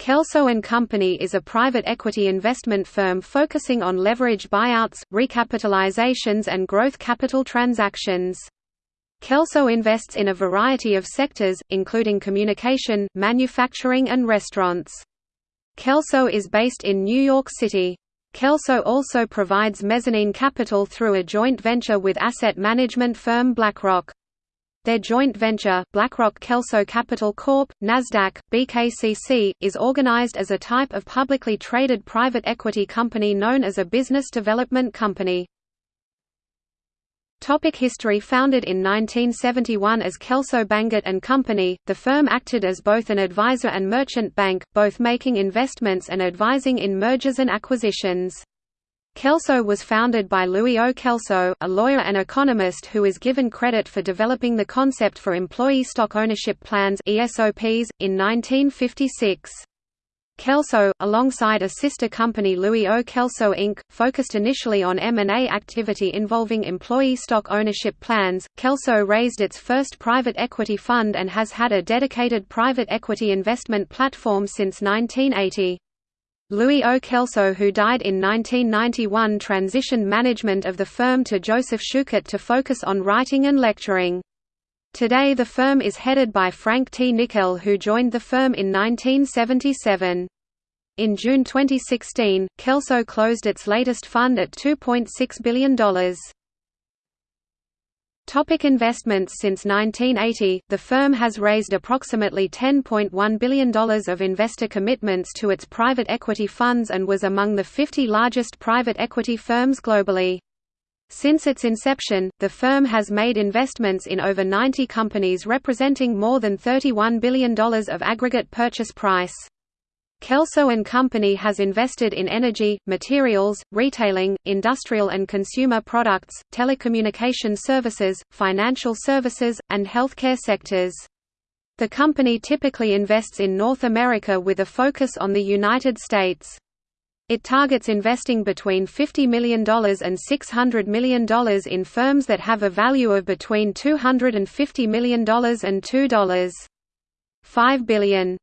Kelso Company is a private equity investment firm focusing on leverage buyouts, recapitalizations and growth capital transactions. Kelso invests in a variety of sectors, including communication, manufacturing and restaurants. Kelso is based in New York City. Kelso also provides mezzanine capital through a joint venture with asset management firm BlackRock. Their joint venture, BlackRock Kelso Capital Corp., Nasdaq, BKCC, is organized as a type of publicly traded private equity company known as a business development company. Topic history Founded in 1971 as Kelso Bangert and Company, the firm acted as both an advisor and merchant bank, both making investments and advising in mergers and acquisitions. Kelso was founded by Louis O. Kelso, a lawyer and economist who is given credit for developing the concept for employee stock ownership plans ESOPs, in 1956. Kelso, alongside a sister company Louis O. Kelso Inc., focused initially on M&A activity involving employee stock ownership plans. Kelso raised its first private equity fund and has had a dedicated private equity investment platform since 1980. Louis O. Kelso who died in 1991 transitioned management of the firm to Joseph Schuchert to focus on writing and lecturing. Today the firm is headed by Frank T. Nickell who joined the firm in 1977. In June 2016, Kelso closed its latest fund at $2.6 billion. Topic investments Since 1980, the firm has raised approximately $10.1 billion of investor commitments to its private equity funds and was among the 50 largest private equity firms globally. Since its inception, the firm has made investments in over 90 companies representing more than $31 billion of aggregate purchase price. Kelso and Company has invested in energy, materials, retailing, industrial and consumer products, telecommunication services, financial services, and healthcare sectors. The company typically invests in North America with a focus on the United States. It targets investing between $50 million and $600 million in firms that have a value of between $250 million and $2.5 billion.